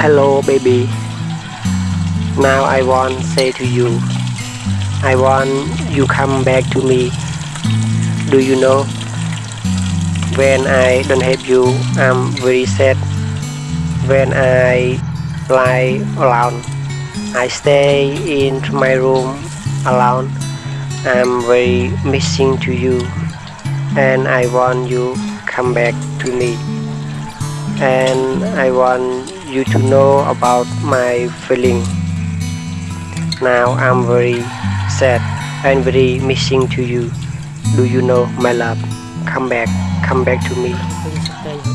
Hello baby. Now I want say to you I want you come back to me. Do you know When I don't have you I'm very sad. When I lie alone I stay in my room alone. I'm very missing to you and I want you come back to me. And I want you to know about my feeling. Now I'm very sad. And very missing to you. Do you know my love? Come back. Come back to me